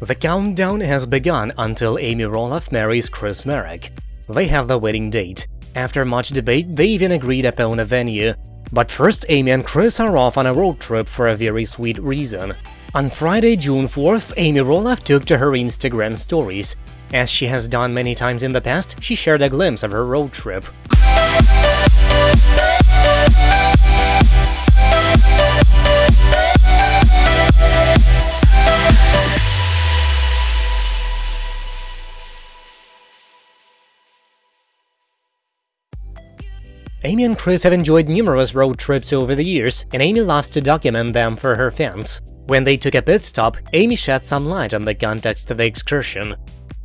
The countdown has begun until Amy Roloff marries Chris Marek. They have the wedding date. After much debate, they even agreed upon a venue. But first, Amy and Chris are off on a road trip for a very sweet reason. On Friday, June 4th, Amy Roloff took to her Instagram stories. As she has done many times in the past, she shared a glimpse of her road trip. Amy and Chris have enjoyed numerous road trips over the years, and Amy loves to document them for her fans. When they took a pit stop, Amy shed some light on the context of the excursion.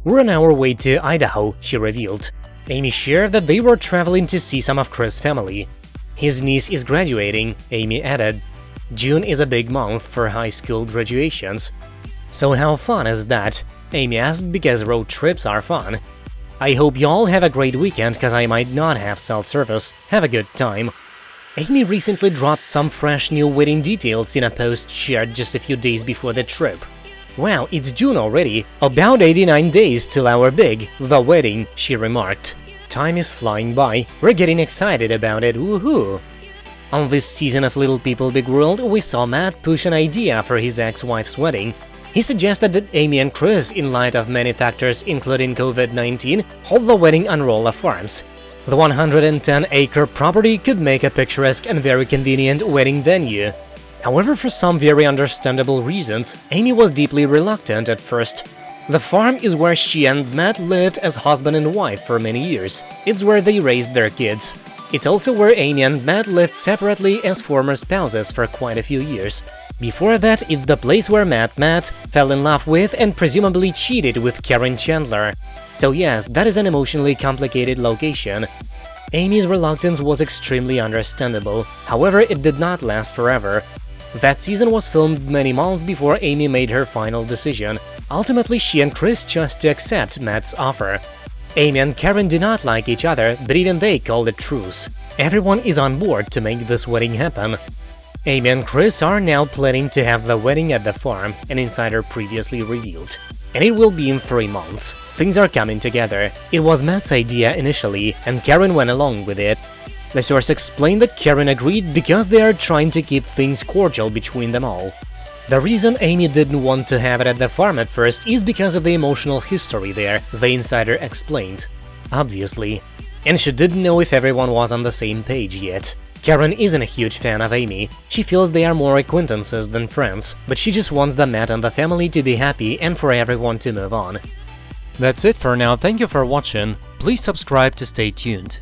We're on our way to Idaho, she revealed. Amy shared that they were traveling to see some of Chris' family. His niece is graduating, Amy added. June is a big month for high school graduations. So how fun is that? Amy asked because road trips are fun. I hope y'all have a great weekend, cause I might not have cell service. Have a good time. Amy recently dropped some fresh new wedding details in a post shared just a few days before the trip. Wow, it's June already, about 89 days till our big, the wedding, she remarked. Time is flying by, we're getting excited about it, woohoo! On this season of Little People Big World, we saw Matt push an idea for his ex-wife's wedding, he suggested that Amy and Chris, in light of many factors including COVID-19, hold the wedding on Roloff Farms. The 110-acre property could make a picturesque and very convenient wedding venue. However, for some very understandable reasons, Amy was deeply reluctant at first. The farm is where she and Matt lived as husband and wife for many years. It's where they raised their kids. It's also where Amy and Matt lived separately as former spouses for quite a few years. Before that, it's the place where Matt Matt fell in love with and presumably cheated with Caryn Chandler. So yes, that is an emotionally complicated location. Amy's reluctance was extremely understandable, however it did not last forever. That season was filmed many months before Amy made her final decision. Ultimately, she and Chris chose to accept Matt's offer. Amy and Caryn do not like each other, but even they called a truce. Everyone is on board to make this wedding happen. Amy and Chris are now planning to have the wedding at the farm, an insider previously revealed. And it will be in three months. Things are coming together. It was Matt's idea initially, and Caryn went along with it. The source explained that Caryn agreed because they are trying to keep things cordial between them all. The reason Amy didn't want to have it at the farm at first is because of the emotional history there, the insider explained. Obviously. And she didn't know if everyone was on the same page yet. Caryn isn't a huge fan of Amy, she feels they are more acquaintances than friends, but she just wants the Matt and the family to be happy and for everyone to move on. That's it for now, thank you for watching, please subscribe to stay tuned.